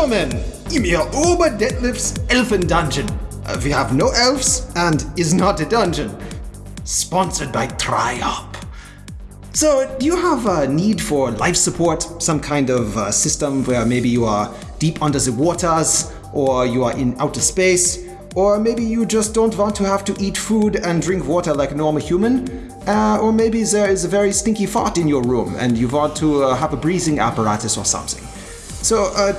Willkommen in your Ober Detlef's Elfen Dungeon. Uh, we have no elves and is not a dungeon. Sponsored by Triop. So, do you have a need for life support? Some kind of uh, system where maybe you are deep under the waters, or you are in outer space, or maybe you just don't want to have to eat food and drink water like a normal human, uh, or maybe there is a very stinky fart in your room and you want to uh, have a breathing apparatus or something. So, uh,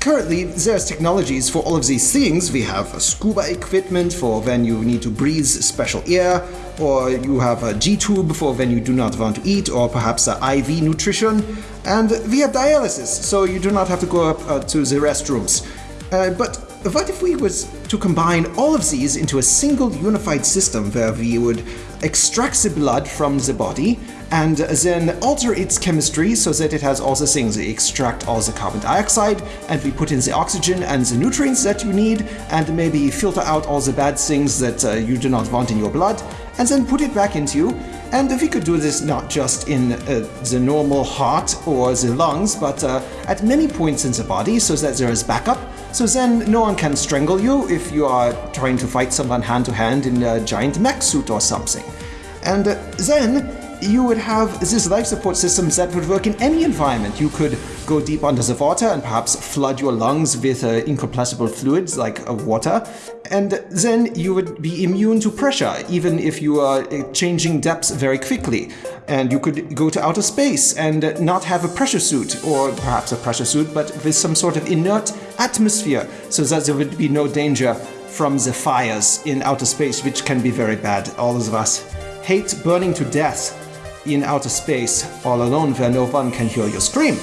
currently there's technologies for all of these things. We have scuba equipment for when you need to breathe special air, or you have a G-tube for when you do not want to eat, or perhaps a IV nutrition. And we have dialysis, so you do not have to go up uh, to the restrooms. Uh, but what if we was to combine all of these into a single unified system where we would extract the blood from the body and then alter its chemistry so that it has all the things. We extract all the carbon dioxide and we put in the oxygen and the nutrients that you need and maybe filter out all the bad things that uh, you do not want in your blood and then put it back into you. And if we could do this not just in uh, the normal heart or the lungs, but uh, at many points in the body so that there is backup so then no one can strangle you if you are trying to fight someone hand to hand in a giant mech suit or something. And then you would have this life support systems that would work in any environment. You could go deep under the water and perhaps flood your lungs with uh, incompressible fluids like uh, water, and then you would be immune to pressure, even if you are uh, changing depths very quickly. And you could go to outer space and not have a pressure suit, or perhaps a pressure suit, but with some sort of inert atmosphere, so that there would be no danger from the fires in outer space, which can be very bad. All of us hate burning to death in outer space all alone where no one can hear you scream.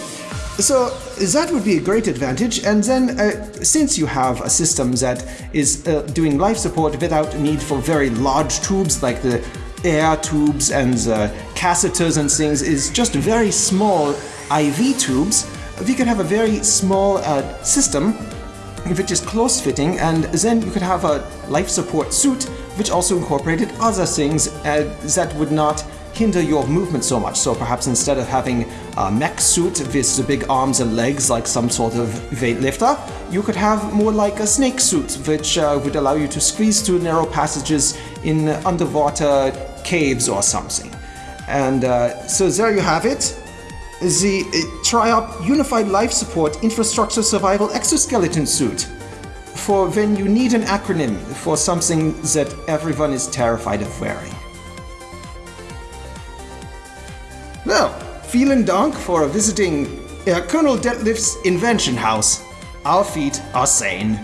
So that would be a great advantage. And then uh, since you have a system that is uh, doing life support without need for very large tubes like the air tubes and the catheters and things is just very small IV tubes, we could have a very small uh, system which is close fitting and then you could have a life support suit which also incorporated other things uh, that would not hinder your movement so much. So perhaps instead of having a mech suit with the big arms and legs like some sort of weightlifter, you could have more like a snake suit, which uh, would allow you to squeeze through narrow passages in underwater caves or something. And uh, so there you have it. The uh, Triop Unified Life Support Infrastructure Survival Exoskeleton Suit for when you need an acronym for something that everyone is terrified of wearing. Well, vielen Dank for visiting uh, Colonel Detlef's invention house. Our feet are sane.